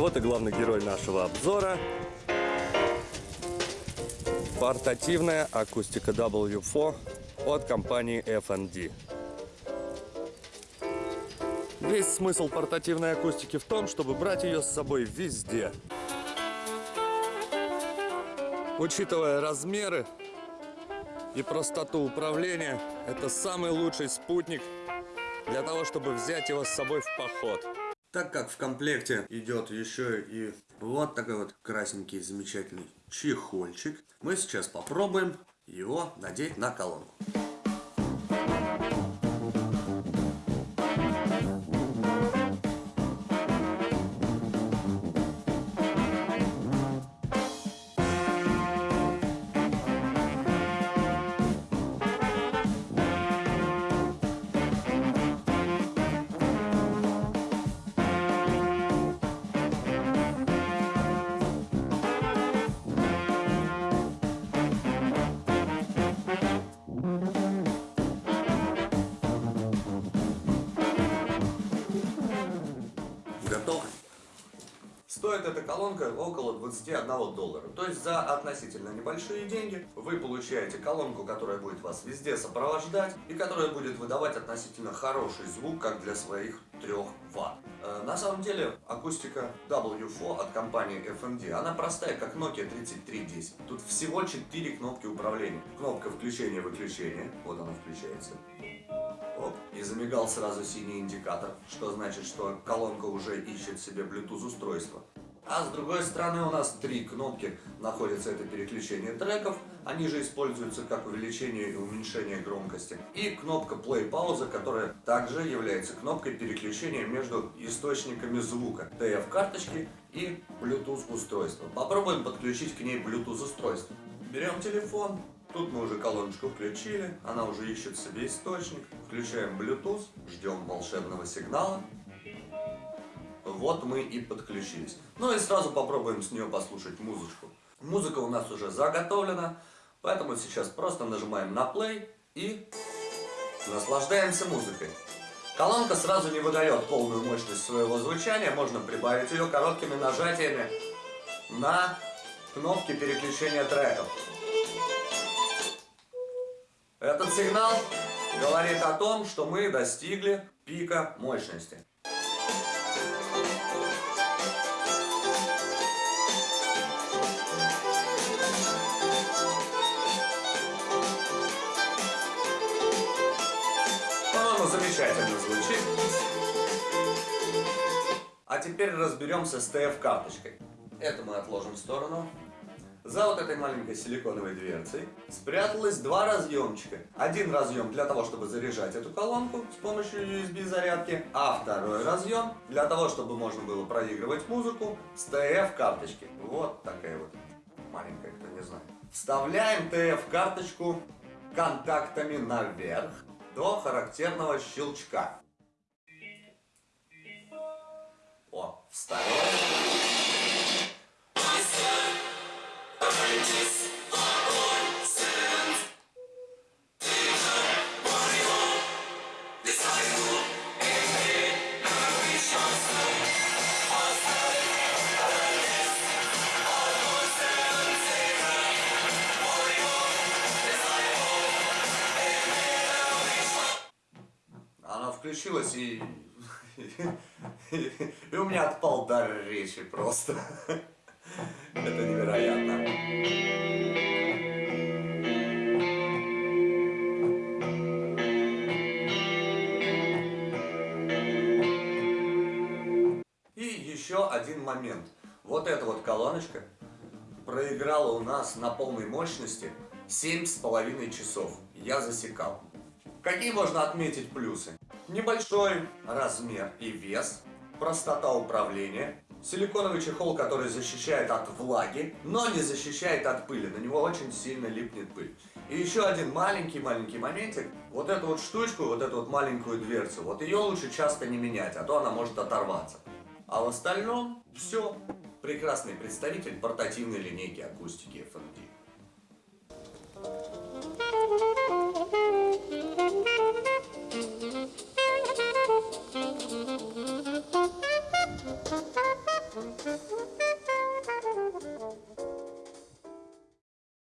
вот и главный герой нашего обзора. Портативная акустика W4 от компании FND. Весь смысл портативной акустики в том, чтобы брать ее с собой везде. Учитывая размеры и простоту управления, это самый лучший спутник для того, чтобы взять его с собой в поход. Так как в комплекте идет еще и вот такой вот красненький замечательный чехольчик, мы сейчас попробуем его надеть на колонку. Стоит эта колонка около 21 доллара. То есть за относительно небольшие деньги вы получаете колонку, которая будет вас везде сопровождать и которая будет выдавать относительно хороший звук, как для своих 3 ватт. Э, на самом деле акустика W4 от компании FND, она простая, как Nokia 3310. Тут всего 4 кнопки управления. Кнопка включения-выключения, вот она включается. Оп, и замигал сразу синий индикатор, что значит, что колонка уже ищет себе Bluetooth устройство. А с другой стороны у нас три кнопки находятся, это переключение треков, они же используются как увеличение и уменьшение громкости. И кнопка play пауза, которая также является кнопкой переключения между источниками звука, TF карточки и Bluetooth устройства. Попробуем подключить к ней Bluetooth устройство. Берем телефон, Тут мы уже колоночку включили, она уже ищет себе источник. Включаем Bluetooth, ждем волшебного сигнала. Вот мы и подключились. Ну и сразу попробуем с нее послушать музычку. Музыка у нас уже заготовлена, поэтому сейчас просто нажимаем на play и наслаждаемся музыкой. Колонка сразу не выдает полную мощность своего звучания, можно прибавить ее короткими нажатиями на кнопки переключения треков. Этот сигнал говорит о том, что мы достигли пика мощности. Замечательно звучит. А теперь разберемся с TF-карточкой. Это мы отложим в сторону. За вот этой маленькой силиконовой дверцей спряталось два разъемчика. Один разъем для того, чтобы заряжать эту колонку с помощью USB зарядки, а второй разъем для того, чтобы можно было проигрывать музыку с TF карточки. Вот такая вот маленькая, кто не знает. Вставляем TF карточку контактами наверх до характерного щелчка. Она включилась и... И у меня отпал дар речи просто. Это невероятно. И еще один момент. Вот эта вот колоночка проиграла у нас на полной мощности семь с половиной часов. Я засекал. Какие можно отметить плюсы? Небольшой размер и вес, простота управления, Силиконовый чехол, который защищает от влаги, но не защищает от пыли. На него очень сильно липнет пыль. И еще один маленький-маленький моментик. Вот эту вот штучку, вот эту вот маленькую дверцу, вот ее лучше часто не менять, а то она может оторваться. А в остальном все. Прекрасный представитель портативной линейки акустики FND.